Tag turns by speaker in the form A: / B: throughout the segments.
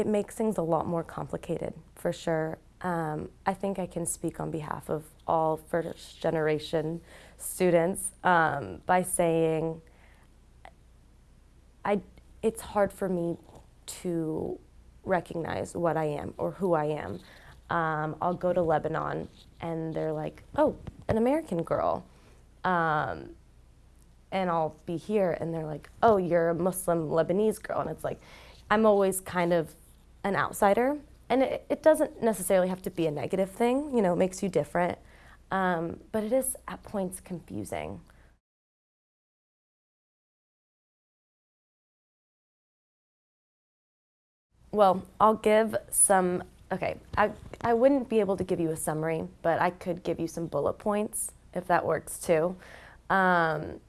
A: it makes things a lot more complicated, for sure. Um, I think I can speak on behalf of all first generation students um, by saying I, it's hard for me to recognize what I am or who I am. Um, I'll go to Lebanon and they're like, oh, an American girl. Um, and I'll be here and they're like, oh, you're a Muslim Lebanese girl. And it's like, I'm always kind of an outsider. And it, it doesn't necessarily have to be a negative thing, you know, it makes you different. Um, but it is at points confusing. Well, I'll give some, okay, I, I wouldn't be able to give you a summary, but I could give you some bullet points if that works too. Um,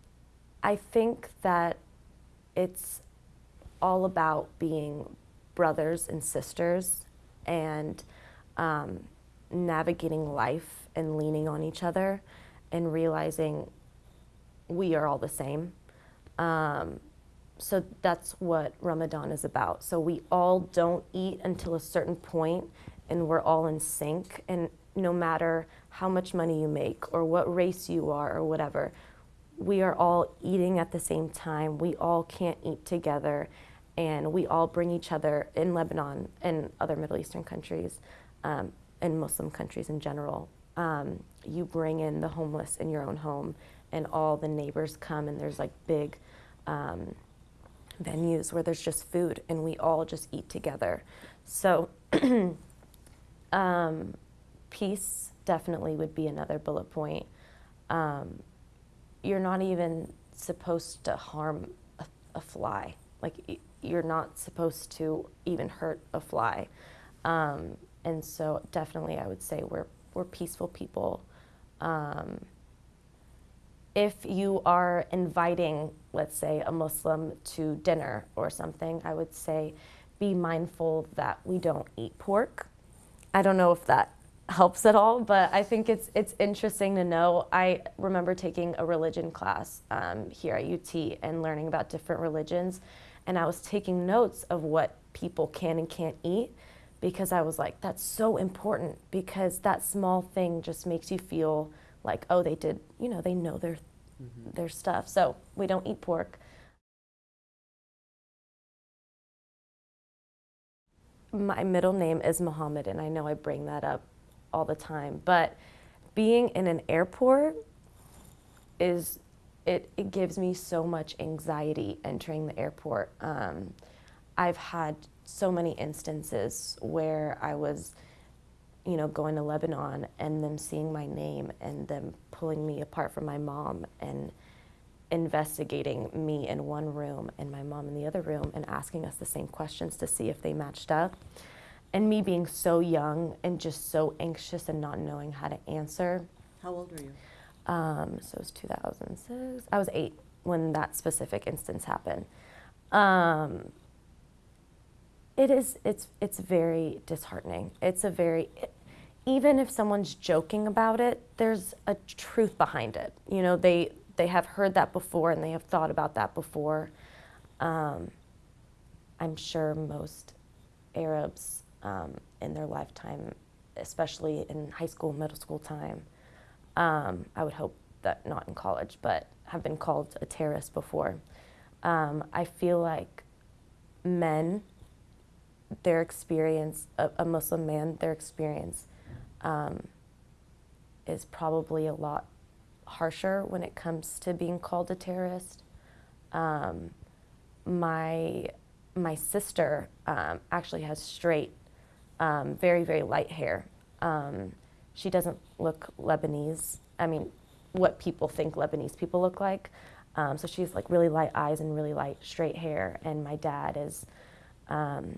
A: I think that it's all about being brothers and sisters and um, navigating life and leaning on each other and realizing we are all the same. Um, so that's what Ramadan is about. So we all don't eat until a certain point and we're all in sync and no matter how much money you make or what race you are or whatever, we are all eating at the same time. We all can't eat together and we all bring each other in Lebanon and other Middle Eastern countries um, and Muslim countries in general. Um, you bring in the homeless in your own home and all the neighbors come and there's like big um, venues where there's just food and we all just eat together. So um, peace definitely would be another bullet point. Um, you're not even supposed to harm a, a, fly. Like you're not supposed to even hurt a fly. Um, and so definitely I would say we're, we're peaceful people. Um, if you are inviting, let's say, a Muslim to dinner or something, I would say be mindful that we don't eat pork. I don't know if that helps at all, but I think it's it's interesting to know. I remember taking a religion class um, here at UT and learning about different religions, and I was taking notes of what people can and can't eat because I was like, that's so important because that small thing just makes you feel like, oh, they did, you know, they know their mm -hmm. their stuff. So we don't eat pork. My middle name is Muhammad, and I know I bring that up all the time, but being in an airport is, it, it gives me so much anxiety entering the airport. Um, I've had so many instances where I was, you know, going to Lebanon and them seeing my name and them pulling me apart from my mom and investigating me in one room and my mom in the other room and asking us the same questions to see if they matched up and me being so young and just so anxious and not knowing how to answer.
B: How old were you?
A: Um, so it was 2006. I was eight when that specific instance happened. Um, it is, it's, it's very disheartening. It's a very, it, even if someone's joking about it, there's a truth behind it. You know, they, they have heard that before and they have thought about that before. Um, I'm sure most Arabs um, in their lifetime, especially in high school, middle school time. Um, I would hope that not in college, but have been called a terrorist before. Um, I feel like men, their experience, a, a Muslim man, their experience um, is probably a lot harsher when it comes to being called a terrorist. Um, my my sister um, actually has straight um, very, very light hair. She doesn't look Lebanese. I mean, what people think Lebanese people look like. Um, so she's like really light eyes and really light straight hair. And my dad is, um,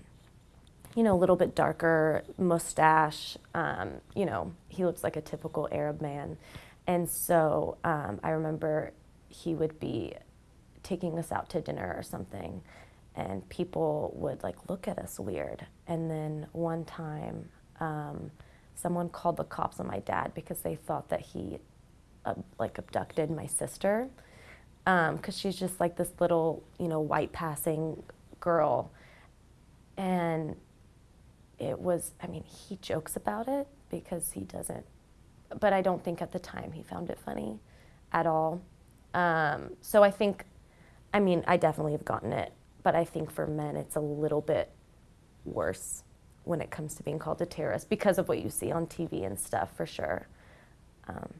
A: you know, a little bit darker, mustache. Um, you know, he looks like a typical Arab man. And so um, I remember he would be taking us out to dinner or something and people would like look at us weird. And then one time, um, someone called the cops on my dad because they thought that he uh, like abducted my sister because um, she's just like this little, you know, white passing girl. And it was, I mean, he jokes about it because he doesn't, but I don't think at the time he found it funny at all. Um, so I think, I mean, I definitely have gotten it, but I think for men it's a little bit worse when it comes to being called a terrorist because of what you see on TV and stuff, for sure. Um,